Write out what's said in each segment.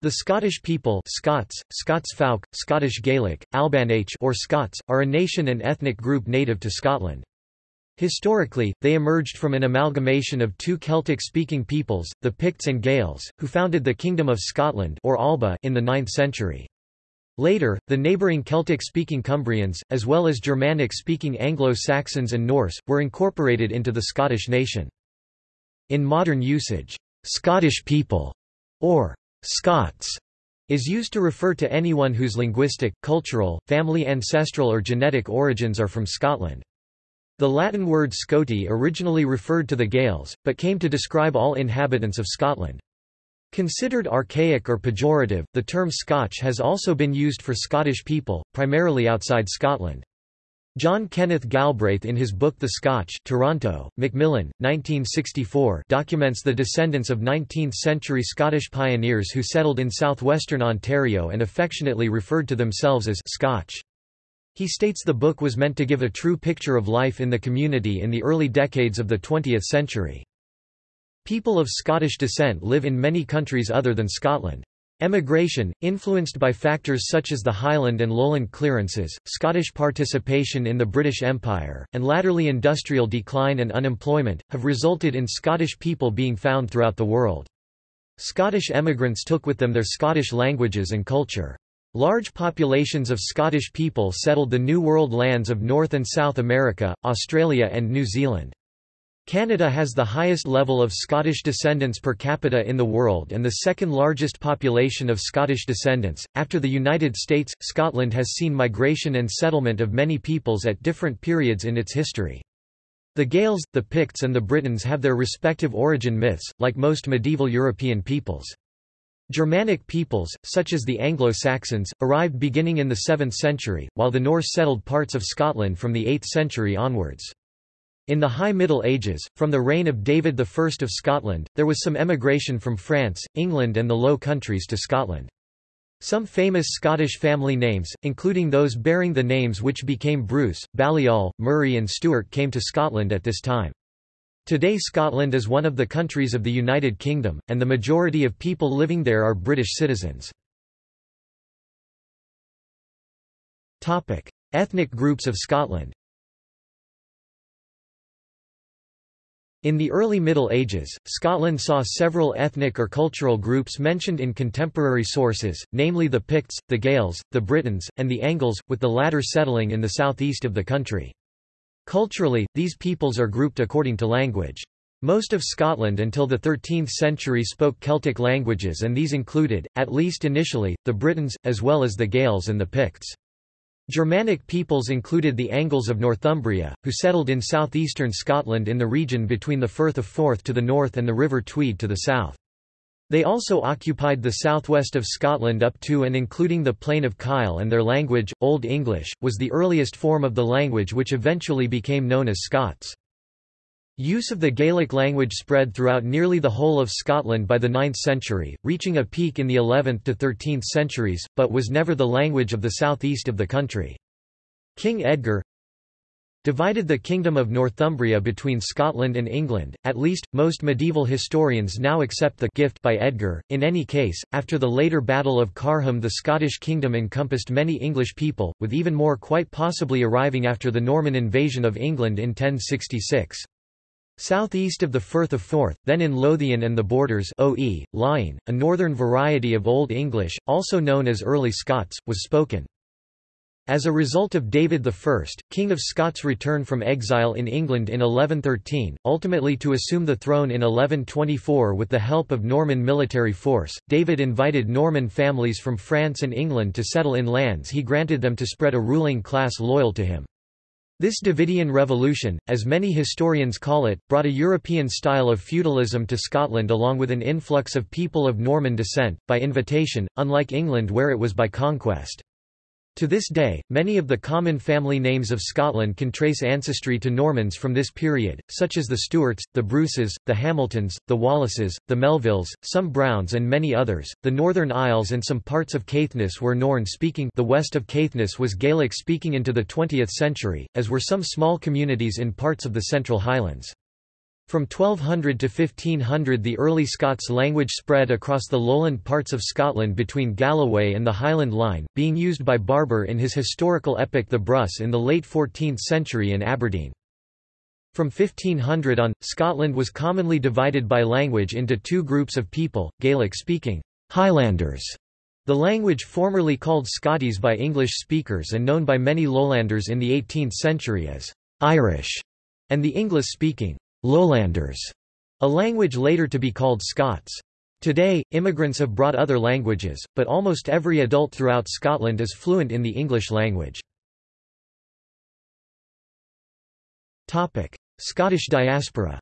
The Scottish people Scots, Scots Folk, Scottish Gaelic, Albannaich or Scots, are a nation and ethnic group native to Scotland. Historically, they emerged from an amalgamation of two Celtic-speaking peoples, the Picts and Gaels, who founded the Kingdom of Scotland or Alba in the 9th century. Later, the neighbouring Celtic-speaking Cumbrians, as well as Germanic-speaking Anglo-Saxons and Norse, were incorporated into the Scottish nation. In modern usage, Scottish people, or Scots is used to refer to anyone whose linguistic, cultural, family ancestral or genetic origins are from Scotland. The Latin word Scoti originally referred to the Gaels, but came to describe all inhabitants of Scotland. Considered archaic or pejorative, the term Scotch has also been used for Scottish people, primarily outside Scotland. John Kenneth Galbraith in his book The Scotch Toronto, Macmillan, 1964 documents the descendants of 19th-century Scottish pioneers who settled in southwestern Ontario and affectionately referred to themselves as Scotch. He states the book was meant to give a true picture of life in the community in the early decades of the 20th century. People of Scottish descent live in many countries other than Scotland. Emigration, influenced by factors such as the Highland and Lowland clearances, Scottish participation in the British Empire, and latterly industrial decline and unemployment, have resulted in Scottish people being found throughout the world. Scottish emigrants took with them their Scottish languages and culture. Large populations of Scottish people settled the New World lands of North and South America, Australia and New Zealand. Canada has the highest level of Scottish descendants per capita in the world and the second largest population of Scottish descendants. After the United States, Scotland has seen migration and settlement of many peoples at different periods in its history. The Gaels, the Picts and the Britons have their respective origin myths, like most medieval European peoples. Germanic peoples, such as the Anglo-Saxons, arrived beginning in the 7th century, while the Norse settled parts of Scotland from the 8th century onwards. In the High Middle Ages, from the reign of David I of Scotland, there was some emigration from France, England and the Low Countries to Scotland. Some famous Scottish family names, including those bearing the names which became Bruce, Balliol, Murray and Stewart came to Scotland at this time. Today Scotland is one of the countries of the United Kingdom, and the majority of people living there are British citizens. Ethnic groups of Scotland In the early Middle Ages, Scotland saw several ethnic or cultural groups mentioned in contemporary sources, namely the Picts, the Gaels, the Britons, and the Angles, with the latter settling in the southeast of the country. Culturally, these peoples are grouped according to language. Most of Scotland until the 13th century spoke Celtic languages and these included, at least initially, the Britons, as well as the Gaels and the Picts. Germanic peoples included the Angles of Northumbria, who settled in southeastern Scotland in the region between the Firth of Forth to the north and the River Tweed to the south. They also occupied the southwest of Scotland up to and including the Plain of Kyle and their language, Old English, was the earliest form of the language which eventually became known as Scots. Use of the Gaelic language spread throughout nearly the whole of Scotland by the 9th century, reaching a peak in the 11th to 13th centuries, but was never the language of the southeast of the country. King Edgar divided the Kingdom of Northumbria between Scotland and England, at least, most medieval historians now accept the gift by Edgar. In any case, after the later Battle of Carham the Scottish kingdom encompassed many English people, with even more quite possibly arriving after the Norman invasion of England in 1066. Southeast of the Firth of Forth, then in Lothian and the Borders OE, Laughean, a northern variety of Old English, also known as Early Scots, was spoken. As a result of David I, King of Scots' return from exile in England in 1113, ultimately to assume the throne in 1124 with the help of Norman military force, David invited Norman families from France and England to settle in lands he granted them to spread a ruling class loyal to him. This Davidian revolution, as many historians call it, brought a European style of feudalism to Scotland along with an influx of people of Norman descent, by invitation, unlike England where it was by conquest. To this day, many of the common family names of Scotland can trace ancestry to Normans from this period, such as the Stuarts, the Bruces, the Hamiltons, the Wallaces, the Melvilles, some Browns and many others. The Northern Isles and some parts of Caithness were Norn-speaking the west of Caithness was Gaelic-speaking into the 20th century, as were some small communities in parts of the Central Highlands. From 1200 to 1500 the early Scots language spread across the lowland parts of Scotland between Galloway and the Highland Line, being used by Barbour in his historical epic The Brus in the late 14th century in Aberdeen. From 1500 on, Scotland was commonly divided by language into two groups of people, Gaelic-speaking Highlanders, the language formerly called Scottis by English speakers and known by many lowlanders in the 18th century as Irish, and the English-speaking Lowlanders, a language later to be called Scots. Today, immigrants have brought other languages, but almost every adult throughout Scotland is fluent in the English language. Topic: Scottish diaspora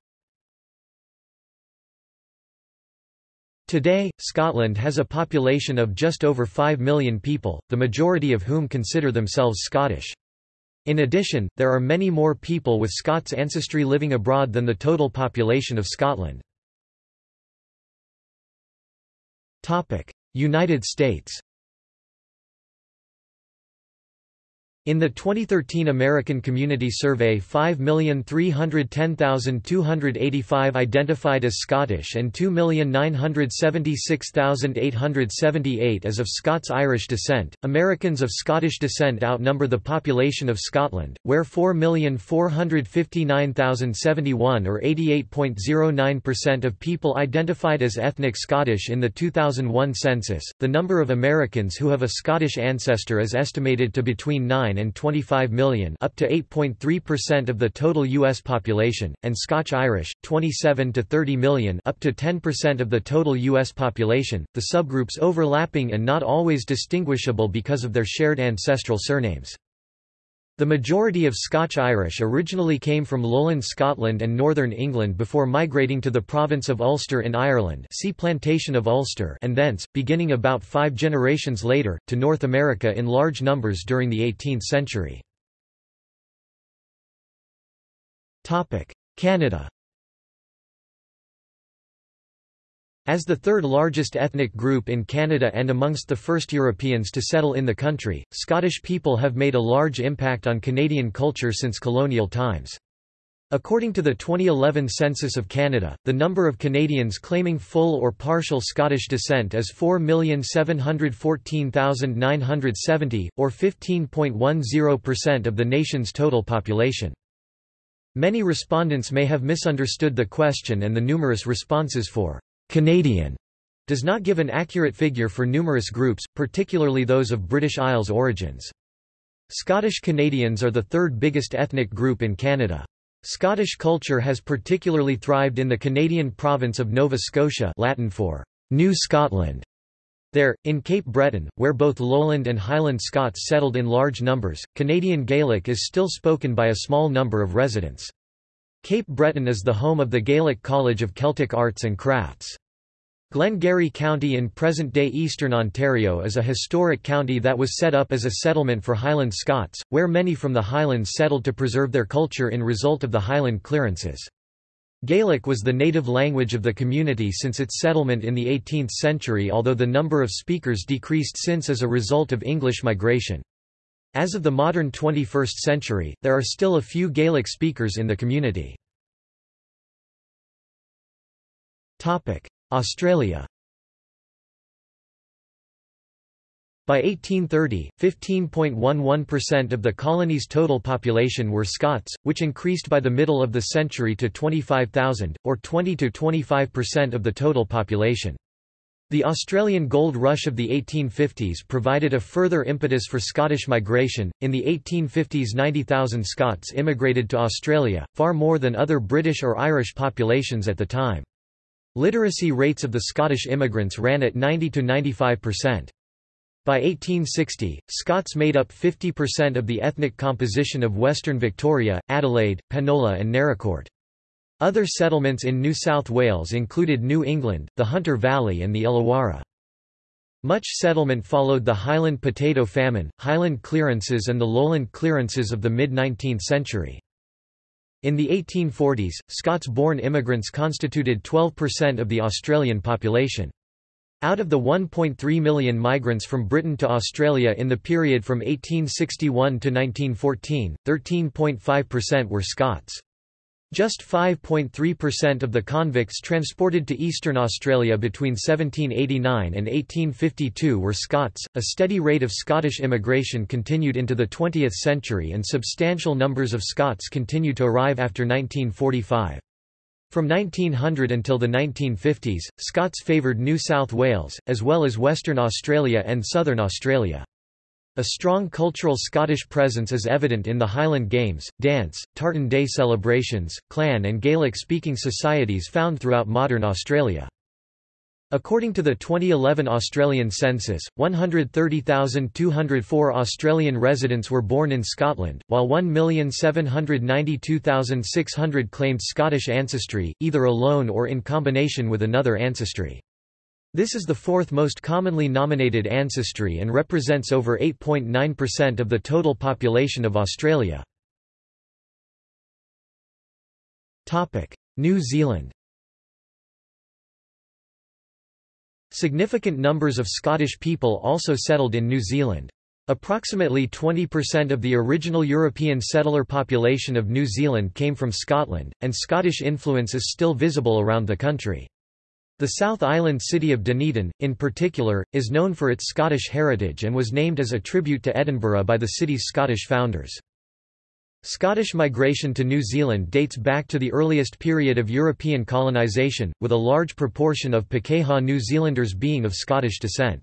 Today, Scotland has a population of just over 5 million people, the majority of whom consider themselves Scottish. In addition, there are many more people with Scots ancestry living abroad than the total population of Scotland. United States In the 2013 American Community Survey 5,310,285 identified as Scottish and 2,976,878 as of Scots-Irish descent. Americans of Scottish descent outnumber the population of Scotland, where 4,459,071 or 88.09% of people identified as ethnic Scottish in the 2001 census. The number of Americans who have a Scottish ancestor is estimated to between 9 and 25 million up to 8.3% of the total U.S. population, and Scotch-Irish, 27 to 30 million up to 10% of the total U.S. population, the subgroups overlapping and not always distinguishable because of their shared ancestral surnames. The majority of Scotch-Irish originally came from lowland Scotland and northern England before migrating to the province of Ulster in Ireland see Plantation of Ulster and thence, beginning about five generations later, to North America in large numbers during the 18th century. Canada As the third largest ethnic group in Canada and amongst the first Europeans to settle in the country, Scottish people have made a large impact on Canadian culture since colonial times. According to the 2011 Census of Canada, the number of Canadians claiming full or partial Scottish descent is 4,714,970, or 15.10% of the nation's total population. Many respondents may have misunderstood the question and the numerous responses for Canadian does not give an accurate figure for numerous groups, particularly those of British Isles origins. Scottish Canadians are the third biggest ethnic group in Canada. Scottish culture has particularly thrived in the Canadian province of Nova Scotia Latin for New Scotland. There, in Cape Breton, where both Lowland and Highland Scots settled in large numbers, Canadian Gaelic is still spoken by a small number of residents. Cape Breton is the home of the Gaelic College of Celtic Arts and Crafts. Glengarry County in present-day eastern Ontario is a historic county that was set up as a settlement for Highland Scots, where many from the Highlands settled to preserve their culture in result of the Highland clearances. Gaelic was the native language of the community since its settlement in the 18th century although the number of speakers decreased since as a result of English migration. As of the modern 21st century, there are still a few Gaelic speakers in the community. Australia By 1830, 15.11% of the colony's total population were Scots, which increased by the middle of the century to 25,000, or 20–25% of the total population. The Australian gold rush of the 1850s provided a further impetus for Scottish migration. In the 1850s, 90,000 Scots immigrated to Australia, far more than other British or Irish populations at the time. Literacy rates of the Scottish immigrants ran at 90 to 95%. By 1860, Scots made up 50% of the ethnic composition of Western Victoria, Adelaide, Penola and Naracoorte. Other settlements in New South Wales included New England, the Hunter Valley and the Illawarra. Much settlement followed the Highland potato famine, Highland clearances and the lowland clearances of the mid-19th century. In the 1840s, Scots-born immigrants constituted 12% of the Australian population. Out of the 1.3 million migrants from Britain to Australia in the period from 1861 to 1914, 13.5% were Scots. Just 5.3% of the convicts transported to eastern Australia between 1789 and 1852 were Scots. A steady rate of Scottish immigration continued into the 20th century and substantial numbers of Scots continued to arrive after 1945. From 1900 until the 1950s, Scots favoured New South Wales, as well as Western Australia and Southern Australia. A strong cultural Scottish presence is evident in the Highland Games, dance, Tartan Day celebrations, clan and Gaelic-speaking societies found throughout modern Australia. According to the 2011 Australian census, 130,204 Australian residents were born in Scotland, while 1,792,600 claimed Scottish ancestry, either alone or in combination with another ancestry. This is the fourth most commonly nominated ancestry and represents over 8.9% of the total population of Australia. New Zealand Significant numbers of Scottish people also settled in New Zealand. Approximately 20% of the original European settler population of New Zealand came from Scotland, and Scottish influence is still visible around the country. The South Island city of Dunedin, in particular, is known for its Scottish heritage and was named as a tribute to Edinburgh by the city's Scottish founders. Scottish migration to New Zealand dates back to the earliest period of European colonisation, with a large proportion of Pakeha New Zealanders being of Scottish descent.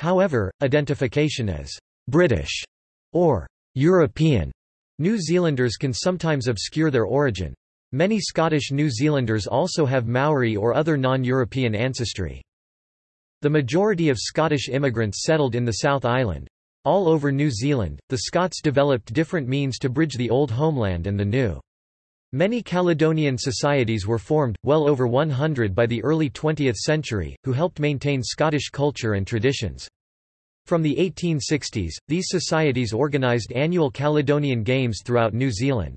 However, identification as «British» or «European» New Zealanders can sometimes obscure their origin. Many Scottish New Zealanders also have Maori or other non-European ancestry. The majority of Scottish immigrants settled in the South Island. All over New Zealand, the Scots developed different means to bridge the old homeland and the new. Many Caledonian societies were formed, well over 100 by the early 20th century, who helped maintain Scottish culture and traditions. From the 1860s, these societies organised annual Caledonian Games throughout New Zealand.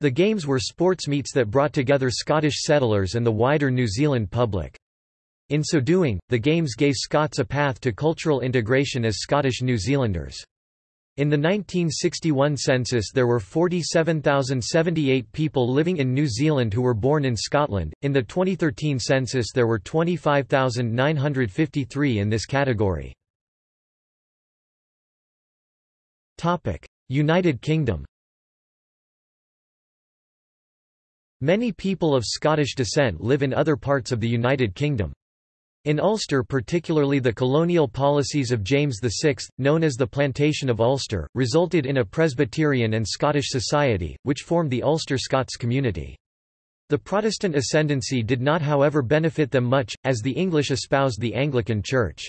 The games were sports meets that brought together Scottish settlers and the wider New Zealand public. In so doing, the Games gave Scots a path to cultural integration as Scottish New Zealanders. In the 1961 census there were 47,078 people living in New Zealand who were born in Scotland, in the 2013 census there were 25,953 in this category. United Kingdom Many people of Scottish descent live in other parts of the United Kingdom. In Ulster particularly the colonial policies of James VI, known as the Plantation of Ulster, resulted in a Presbyterian and Scottish society, which formed the Ulster Scots community. The Protestant ascendancy did not however benefit them much, as the English espoused the Anglican Church.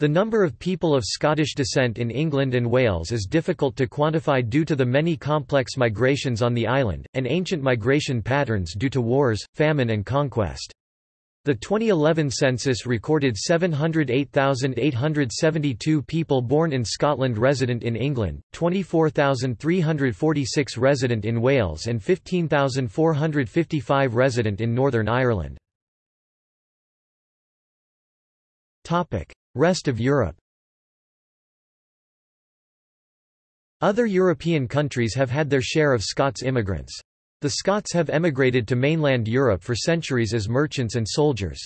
The number of people of Scottish descent in England and Wales is difficult to quantify due to the many complex migrations on the island, and ancient migration patterns due to wars, famine and conquest. The 2011 census recorded 708,872 people born in Scotland resident in England, 24,346 resident in Wales and 15,455 resident in Northern Ireland. Rest of Europe Other European countries have had their share of Scots immigrants. The Scots have emigrated to mainland Europe for centuries as merchants and soldiers.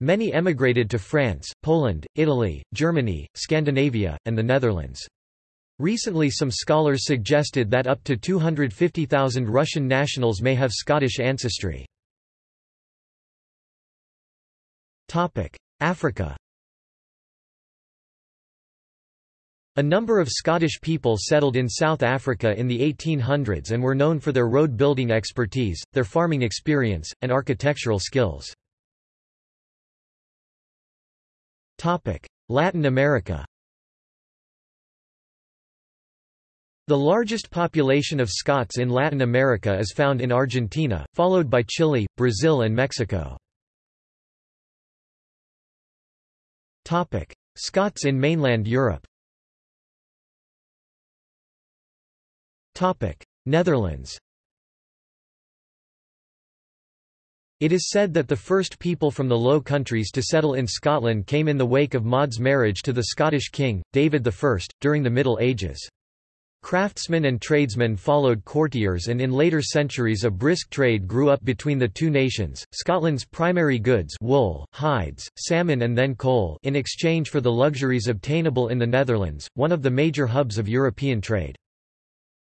Many emigrated to France, Poland, Italy, Germany, Scandinavia, and the Netherlands. Recently some scholars suggested that up to 250,000 Russian nationals may have Scottish ancestry. Africa A number of Scottish people settled in South Africa in the 1800s and were known for their road-building expertise, their farming experience, and architectural skills. Latin America The largest population of Scots in Latin America is found in Argentina, followed by Chile, Brazil and Mexico. Scots in mainland Europe Netherlands It is said that the first people from the Low Countries to settle in Scotland came in the wake of Maud's marriage to the Scottish king, David I, during the Middle Ages. Craftsmen and tradesmen followed courtiers and in later centuries a brisk trade grew up between the two nations. Scotland's primary goods wool, hides, salmon and then coal in exchange for the luxuries obtainable in the Netherlands, one of the major hubs of European trade.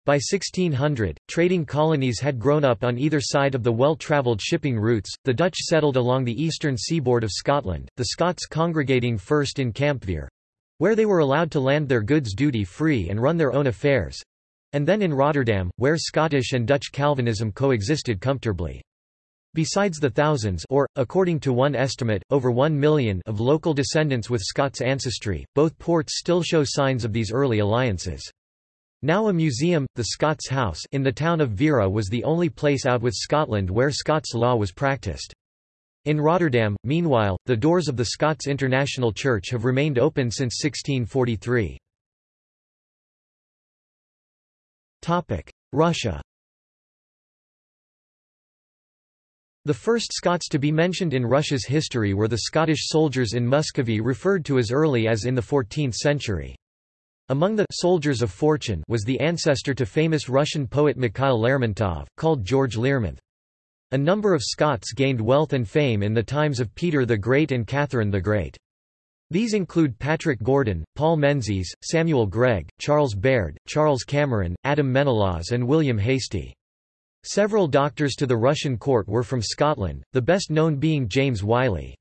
By 1600, trading colonies had grown up on either side of the well-travelled shipping routes, the Dutch settled along the eastern seaboard of Scotland, the Scots congregating first in Campvere, where they were allowed to land their goods duty-free and run their own affairs, and then in Rotterdam, where Scottish and Dutch Calvinism coexisted comfortably. Besides the thousands or, according to one estimate, over one million of local descendants with Scots ancestry, both ports still show signs of these early alliances. Now a museum, the Scots House in the town of Veere was the only place out with Scotland where Scots law was practiced. In Rotterdam, meanwhile, the doors of the Scots International Church have remained open since 1643. Russia The first Scots to be mentioned in Russia's history were the Scottish soldiers in Muscovy referred to as early as in the 14th century. Among the «soldiers of fortune» was the ancestor to famous Russian poet Mikhail Lermontov, called George Learmonth. A number of Scots gained wealth and fame in the times of Peter the Great and Catherine the Great. These include Patrick Gordon, Paul Menzies, Samuel Greig, Charles Baird, Charles Cameron, Adam Menelaus and William Hastie. Several doctors to the Russian court were from Scotland, the best known being James Wylie.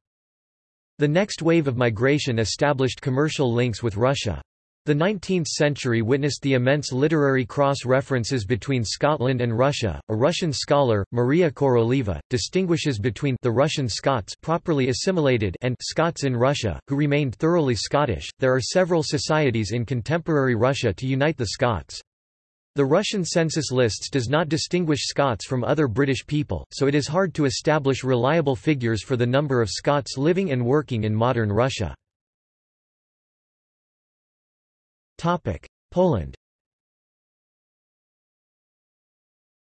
The next wave of migration established commercial links with Russia. The 19th century witnessed the immense literary cross-references between Scotland and Russia. A Russian scholar, Maria Koroleva, distinguishes between the Russian Scots properly assimilated and Scots in Russia, who remained thoroughly Scottish. There are several societies in contemporary Russia to unite the Scots. The Russian census lists does not distinguish Scots from other British people, so it is hard to establish reliable figures for the number of Scots living and working in modern Russia. Poland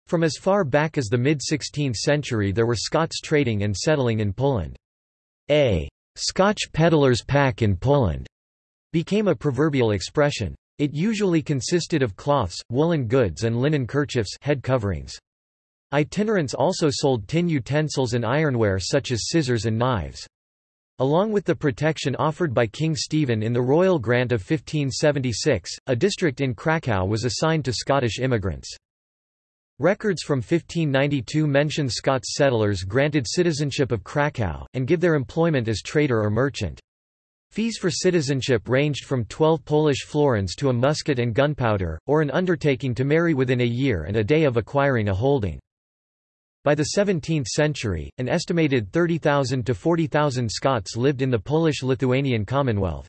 From as far back as the mid-16th century there were Scots trading and settling in Poland. A «Scotch peddler's pack in Poland» became a proverbial expression. It usually consisted of cloths, woolen goods and linen kerchiefs head coverings. Itinerants also sold tin utensils and ironware such as scissors and knives. Along with the protection offered by King Stephen in the Royal Grant of 1576, a district in Krakow was assigned to Scottish immigrants. Records from 1592 mention Scots settlers granted citizenship of Krakow, and give their employment as trader or merchant. Fees for citizenship ranged from 12 Polish florins to a musket and gunpowder, or an undertaking to marry within a year and a day of acquiring a holding. By the 17th century, an estimated 30,000 to 40,000 Scots lived in the Polish-Lithuanian Commonwealth.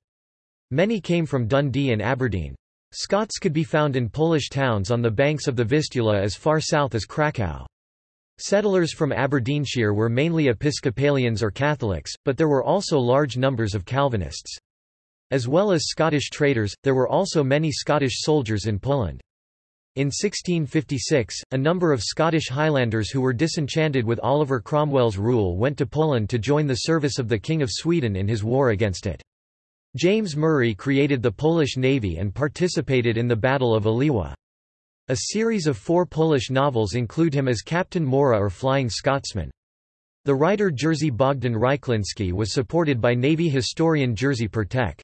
Many came from Dundee and Aberdeen. Scots could be found in Polish towns on the banks of the Vistula as far south as Krakow. Settlers from Aberdeenshire were mainly Episcopalians or Catholics, but there were also large numbers of Calvinists. As well as Scottish traders, there were also many Scottish soldiers in Poland. In 1656, a number of Scottish Highlanders who were disenchanted with Oliver Cromwell's rule went to Poland to join the service of the King of Sweden in his war against it. James Murray created the Polish Navy and participated in the Battle of Oliwa. A series of four Polish novels include him as Captain Mora or Flying Scotsman. The writer Jerzy Bogdan Rychlinski was supported by Navy historian Jerzy Pertek.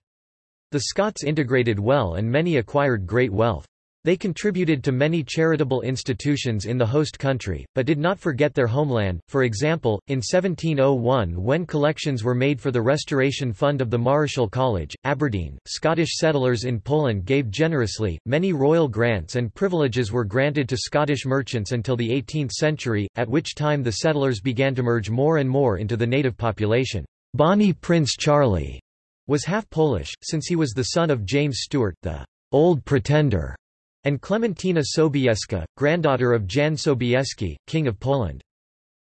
The Scots integrated well and many acquired great wealth. They contributed to many charitable institutions in the host country, but did not forget their homeland. For example, in 1701 when collections were made for the Restoration Fund of the Marischal College, Aberdeen, Scottish settlers in Poland gave generously. Many royal grants and privileges were granted to Scottish merchants until the 18th century, at which time the settlers began to merge more and more into the native population. Bonnie Prince Charlie was half Polish, since he was the son of James Stewart, the Old Pretender and Clementina Sobieska, granddaughter of Jan Sobieski, King of Poland.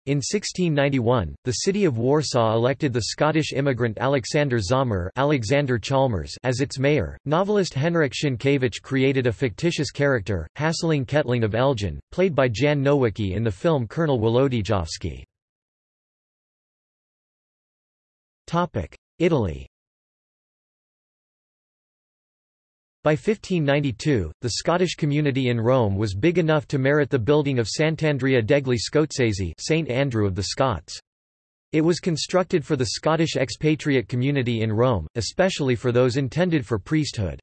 In 1691, the city of Warsaw elected the Scottish immigrant Alexander Zomer Alexander Chalmers as its mayor. Novelist Henryk Sienkiewicz created a fictitious character, Hasseling Ketling of Elgin, played by Jan Nowicki in the film Colonel Wolodyjowski. Italy By 1592, the Scottish community in Rome was big enough to merit the building of Sant'Andrea degli Scozzesi St. Andrew of the Scots. It was constructed for the Scottish expatriate community in Rome, especially for those intended for priesthood.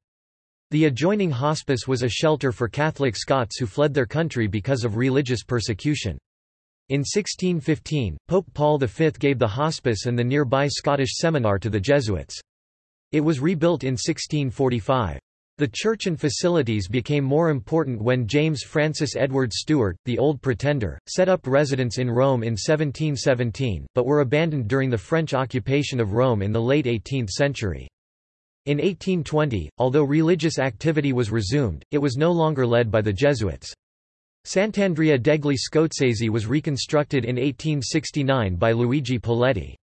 The adjoining hospice was a shelter for Catholic Scots who fled their country because of religious persecution. In 1615, Pope Paul V gave the hospice and the nearby Scottish seminar to the Jesuits. It was rebuilt in 1645. The church and facilities became more important when James Francis Edward Stuart, the Old Pretender, set up residence in Rome in 1717, but were abandoned during the French occupation of Rome in the late 18th century. In 1820, although religious activity was resumed, it was no longer led by the Jesuits. Sant'Andrea degli Scozzesi was reconstructed in 1869 by Luigi Poletti.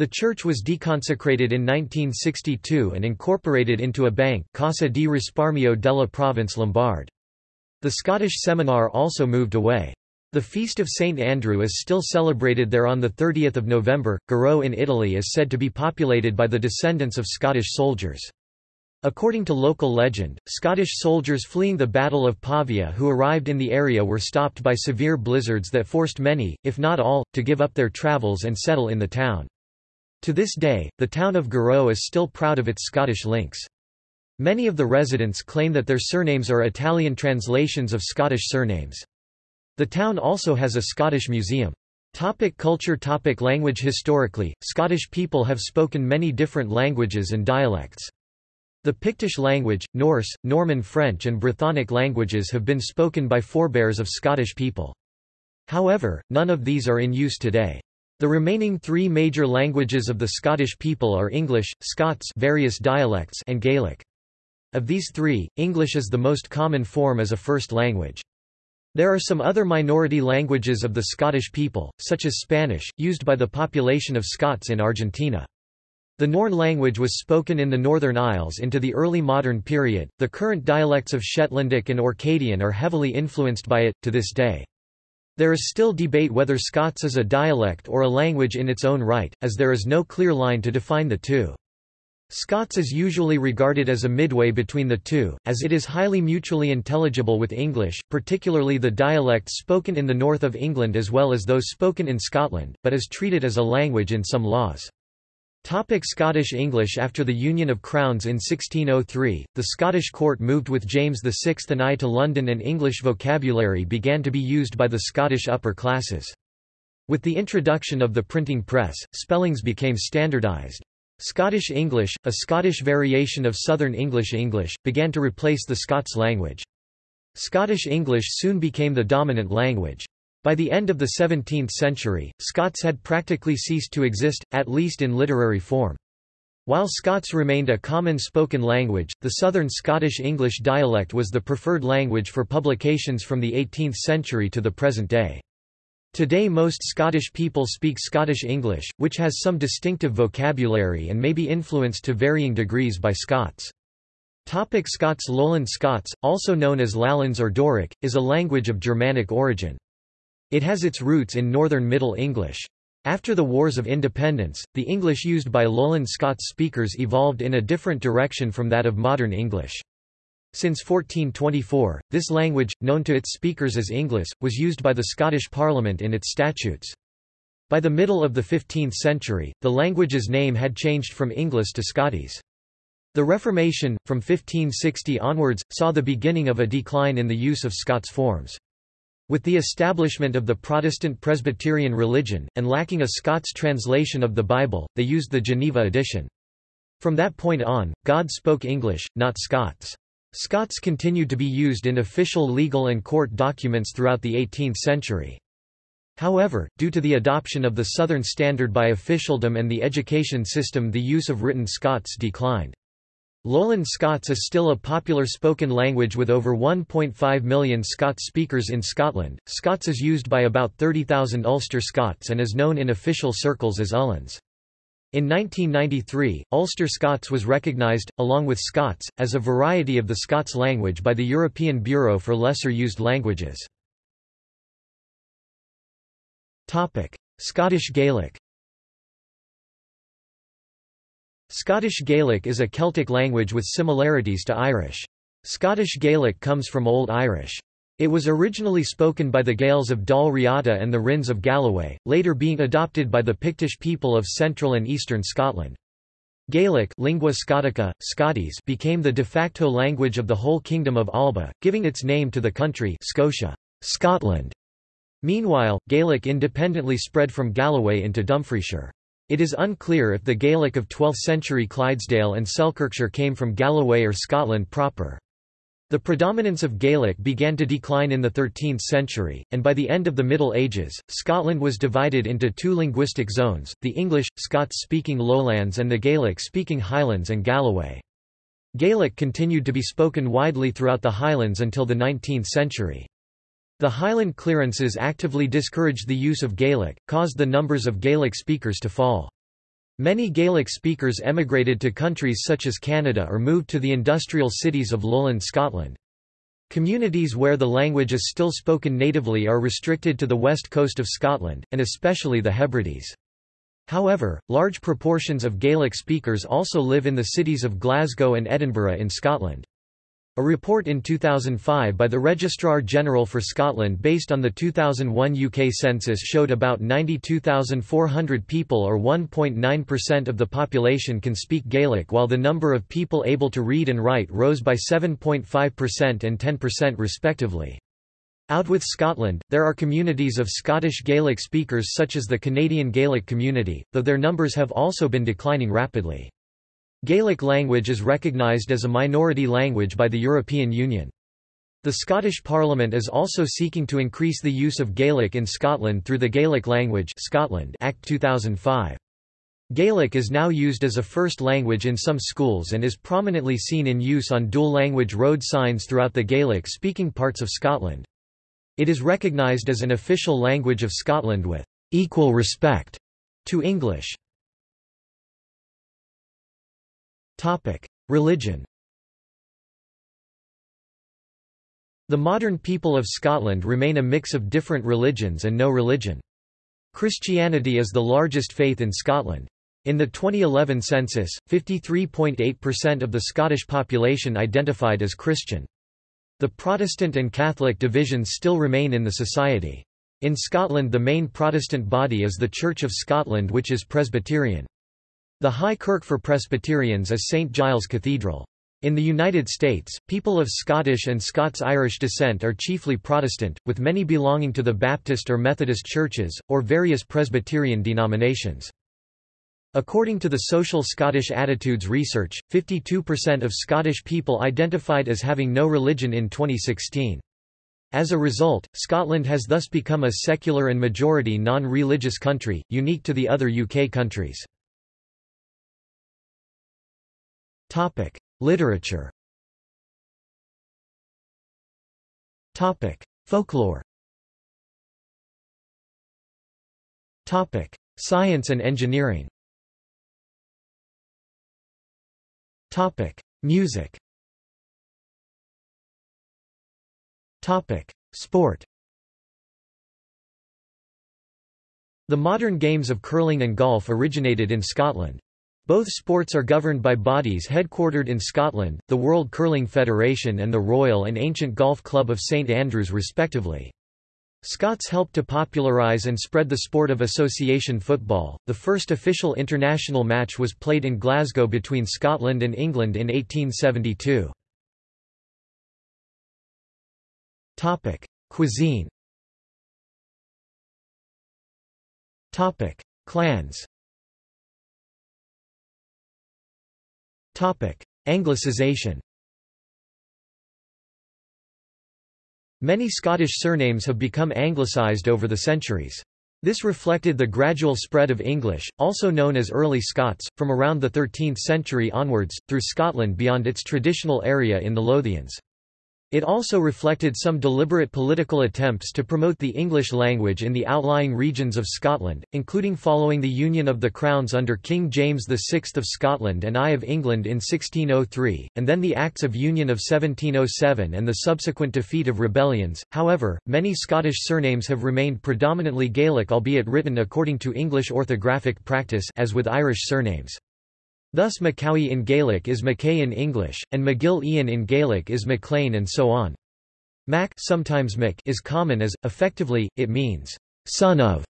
The church was deconsecrated in 1962 and incorporated into a bank Cassa di Risparmio della Province Lombard. The Scottish seminar also moved away. The Feast of St. Andrew is still celebrated there on 30 November. Garo in Italy is said to be populated by the descendants of Scottish soldiers. According to local legend, Scottish soldiers fleeing the Battle of Pavia who arrived in the area were stopped by severe blizzards that forced many, if not all, to give up their travels and settle in the town. To this day, the town of Garo is still proud of its Scottish links. Many of the residents claim that their surnames are Italian translations of Scottish surnames. The town also has a Scottish museum. Topic culture Topic Language Historically, Scottish people have spoken many different languages and dialects. The Pictish language, Norse, Norman French and Brythonic languages have been spoken by forebears of Scottish people. However, none of these are in use today. The remaining three major languages of the Scottish people are English, Scots various dialects and Gaelic. Of these three, English is the most common form as a first language. There are some other minority languages of the Scottish people, such as Spanish, used by the population of Scots in Argentina. The Norn language was spoken in the Northern Isles into the early modern period. The current dialects of Shetlandic and Orcadian are heavily influenced by it, to this day. There is still debate whether Scots is a dialect or a language in its own right, as there is no clear line to define the two. Scots is usually regarded as a midway between the two, as it is highly mutually intelligible with English, particularly the dialects spoken in the north of England as well as those spoken in Scotland, but is treated as a language in some laws. Topic Scottish English After the Union of Crowns in 1603, the Scottish court moved with James VI and I to London and English vocabulary began to be used by the Scottish upper classes. With the introduction of the printing press, spellings became standardised. Scottish English, a Scottish variation of Southern English English, began to replace the Scots language. Scottish English soon became the dominant language. By the end of the 17th century, Scots had practically ceased to exist, at least in literary form. While Scots remained a common spoken language, the Southern Scottish English dialect was the preferred language for publications from the 18th century to the present day. Today most Scottish people speak Scottish English, which has some distinctive vocabulary and may be influenced to varying degrees by Scots. Topic Scots Lowland Scots, also known as Lowlands or Doric, is a language of Germanic origin. It has its roots in Northern Middle English. After the Wars of Independence, the English used by Lowland Scots speakers evolved in a different direction from that of modern English. Since 1424, this language, known to its speakers as English, was used by the Scottish Parliament in its statutes. By the middle of the 15th century, the language's name had changed from English to Scottis. The Reformation, from 1560 onwards, saw the beginning of a decline in the use of Scots forms. With the establishment of the Protestant Presbyterian religion, and lacking a Scots translation of the Bible, they used the Geneva edition. From that point on, God spoke English, not Scots. Scots continued to be used in official legal and court documents throughout the 18th century. However, due to the adoption of the Southern Standard by officialdom and the education system the use of written Scots declined. Lowland Scots is still a popular spoken language with over 1.5 million Scots speakers in Scotland. Scots is used by about 30,000 Ulster Scots and is known in official circles as Ullans. In 1993, Ulster Scots was recognised, along with Scots, as a variety of the Scots language by the European Bureau for Lesser Used Languages. Scottish Gaelic Scottish Gaelic is a Celtic language with similarities to Irish. Scottish Gaelic comes from Old Irish. It was originally spoken by the Gaels of Dal Riata and the Rins of Galloway, later being adopted by the Pictish people of central and eastern Scotland. Gaelic lingua Scotica, Scottis became the de facto language of the whole Kingdom of Alba, giving its name to the country Scotia, Scotland. Meanwhile, Gaelic independently spread from Galloway into Dumfriesshire. It is unclear if the Gaelic of 12th-century Clydesdale and Selkirkshire came from Galloway or Scotland proper. The predominance of Gaelic began to decline in the 13th century, and by the end of the Middle Ages, Scotland was divided into two linguistic zones, the English, Scots-speaking lowlands and the Gaelic-speaking Highlands and Galloway. Gaelic continued to be spoken widely throughout the Highlands until the 19th century. The Highland clearances actively discouraged the use of Gaelic, caused the numbers of Gaelic speakers to fall. Many Gaelic speakers emigrated to countries such as Canada or moved to the industrial cities of lowland Scotland. Communities where the language is still spoken natively are restricted to the west coast of Scotland, and especially the Hebrides. However, large proportions of Gaelic speakers also live in the cities of Glasgow and Edinburgh in Scotland. A report in 2005 by the Registrar General for Scotland based on the 2001 UK census showed about 92,400 people or 1.9% of the population can speak Gaelic while the number of people able to read and write rose by 7.5% and 10% respectively. Out with Scotland, there are communities of Scottish Gaelic speakers such as the Canadian Gaelic community, though their numbers have also been declining rapidly. Gaelic language is recognised as a minority language by the European Union. The Scottish Parliament is also seeking to increase the use of Gaelic in Scotland through the Gaelic Language Scotland Act 2005. Gaelic is now used as a first language in some schools and is prominently seen in use on dual-language road signs throughout the Gaelic-speaking parts of Scotland. It is recognised as an official language of Scotland with equal respect to English. Religion The modern people of Scotland remain a mix of different religions and no religion. Christianity is the largest faith in Scotland. In the 2011 census, 53.8% of the Scottish population identified as Christian. The Protestant and Catholic divisions still remain in the society. In Scotland the main Protestant body is the Church of Scotland which is Presbyterian. The High Kirk for Presbyterians is St. Giles Cathedral. In the United States, people of Scottish and Scots-Irish descent are chiefly Protestant, with many belonging to the Baptist or Methodist churches, or various Presbyterian denominations. According to the Social Scottish Attitudes Research, 52% of Scottish people identified as having no religion in 2016. As a result, Scotland has thus become a secular and majority non-religious country, unique to the other UK countries. Topic: Literature. Topic: Folklore. Topic: Science and engineering. Topic: Music. Topic: Sport. The modern games of curling and golf originated in Scotland. Both sports are governed by bodies headquartered in Scotland, the World Curling Federation and the Royal and Ancient Golf Club of St Andrews respectively. Scots helped to popularise and spread the sport of association football. The first official international match was played in Glasgow between Scotland and England in 1872. Topic: Cuisine. Topic: Clans. Anglicization Many Scottish surnames have become anglicised over the centuries. This reflected the gradual spread of English, also known as Early Scots, from around the 13th century onwards, through Scotland beyond its traditional area in the Lothians. It also reflected some deliberate political attempts to promote the English language in the outlying regions of Scotland, including following the union of the crowns under King James VI of Scotland and I of England in 1603, and then the Acts of Union of 1707 and the subsequent defeat of rebellions. However, many Scottish surnames have remained predominantly Gaelic albeit written according to English orthographic practice as with Irish surnames. Thus Macaulay in Gaelic is Mackay in English, and MacGill-Eain in Gaelic is MacLean and so on. Mac sometimes Mick is common as, effectively, it means, son of.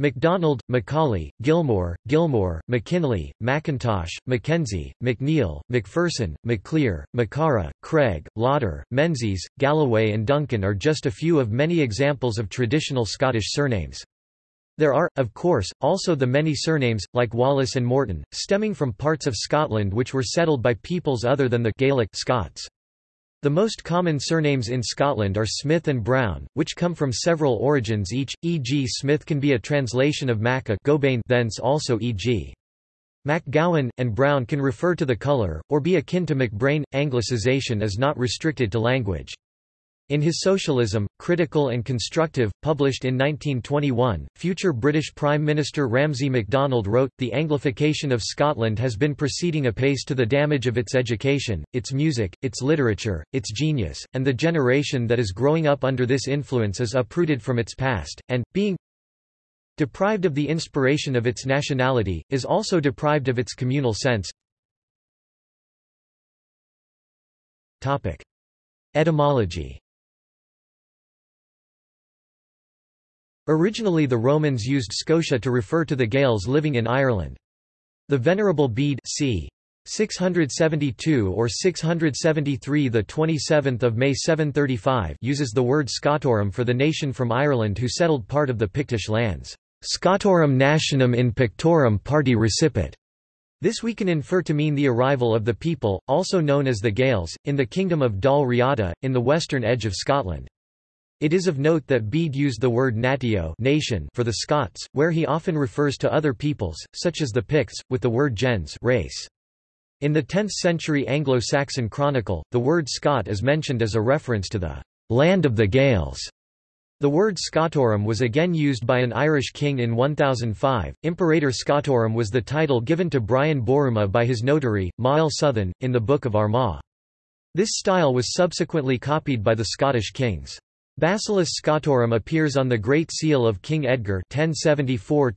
MacDonald, Macaulay, Gilmore, Gilmore, McKinley, McIntosh, Mackenzie, McNeil, McPherson, McClear, Macara, Craig, Lauder, Menzies, Galloway and Duncan are just a few of many examples of traditional Scottish surnames. There are, of course, also the many surnames, like Wallace and Morton, stemming from parts of Scotland which were settled by peoples other than the Gaelic Scots. The most common surnames in Scotland are Smith and Brown, which come from several origins each, e.g. Smith can be a translation of Maca Gobain thence also e.g. MacGowan, and Brown can refer to the colour, or be akin to MacBrayne. Anglicization is not restricted to language. In his Socialism, Critical and Constructive, published in 1921, future British Prime Minister Ramsay MacDonald wrote, The Anglification of Scotland has been proceeding apace to the damage of its education, its music, its literature, its genius, and the generation that is growing up under this influence is uprooted from its past, and, being deprived of the inspiration of its nationality, is also deprived of its communal sense. Etymology Originally the Romans used Scotia to refer to the Gaels living in Ireland. The Venerable Bede c. 672 or 673 the 27th of May 735 uses the word Scotorum for the nation from Ireland who settled part of the Pictish lands. Scotorum nationem in pictorum parte recepit. This we can infer to mean the arrival of the people, also known as the Gaels, in the kingdom of Dal Riata, in the western edge of Scotland. It is of note that Bede used the word natio nation for the Scots, where he often refers to other peoples, such as the Picts, with the word gens race. In the 10th-century Anglo-Saxon chronicle, the word Scot is mentioned as a reference to the land of the Gaels. The word Scotorum was again used by an Irish king in 1005. Imperator Scotorum was the title given to Brian Borumha by his notary, Mael Suthain, in the Book of Armagh. This style was subsequently copied by the Scottish kings. Basileus Scotorum appears on the Great Seal of King Edgar 1074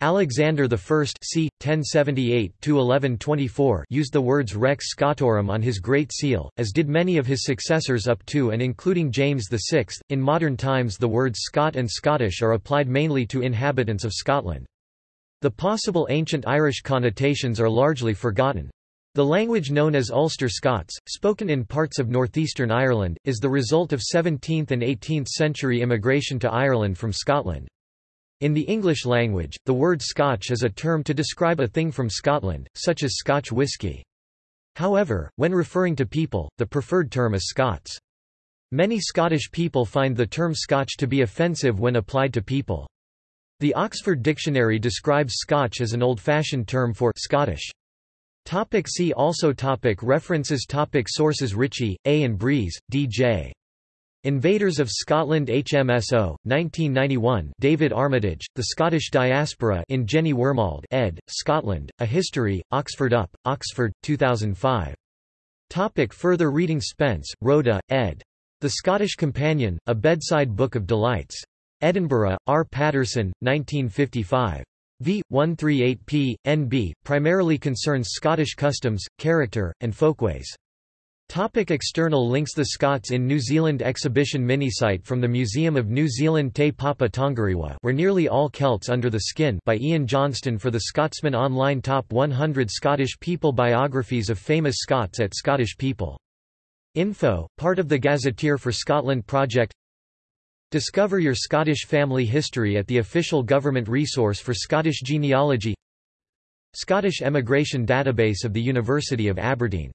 Alexander I c. 1078–1124 used the words Rex Scotorum on his Great Seal, as did many of his successors up to and including James VI. In modern times the words Scot and Scottish are applied mainly to inhabitants of Scotland. The possible ancient Irish connotations are largely forgotten. The language known as Ulster Scots, spoken in parts of northeastern Ireland, is the result of 17th and 18th century immigration to Ireland from Scotland. In the English language, the word Scotch is a term to describe a thing from Scotland, such as Scotch whisky. However, when referring to people, the preferred term is Scots. Many Scottish people find the term Scotch to be offensive when applied to people. The Oxford Dictionary describes Scotch as an old-fashioned term for Scottish. Topic see also topic References topic Sources Ritchie, A. and Breeze, D.J. Invaders of Scotland HMSO, 1991 David Armitage, The Scottish Diaspora in Jenny Wormald ed., Scotland, A History, Oxford UP, Oxford, 2005. Topic further reading Spence, Rhoda, ed. The Scottish Companion, A Bedside Book of Delights. Edinburgh, R. Patterson, 1955 v. 138p. NB, primarily concerns Scottish customs, character, and folkways. Topic external links The Scots in New Zealand exhibition minisite from the Museum of New Zealand Te Papa Tongarewa where nearly all Celts under the skin by Ian Johnston for the Scotsman Online Top 100 Scottish People Biographies of Famous Scots at Scottish People. Info, part of the Gazetteer for Scotland project Discover your Scottish family history at the official government resource for Scottish genealogy. Scottish Emigration Database of the University of Aberdeen